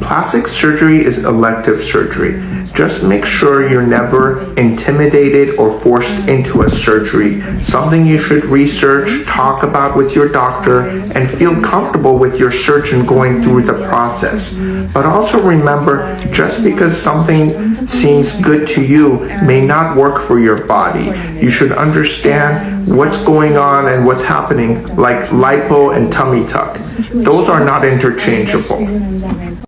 Plastic surgery is elective surgery. Just make sure you're never intimidated or forced into a surgery. Something you should research, talk about with your doctor, and feel comfortable with your surgeon going through the process. But also remember, just because something seems good to you may not work for your body. You should understand what's going on and what's happening, like lipo and tummy tuck. Those are not interchangeable.